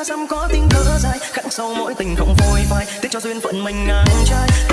xa xăm có tiếng thở dài, khắc sâu mỗi tình không phôi phai, tiếc cho duyên phận mình ngang trái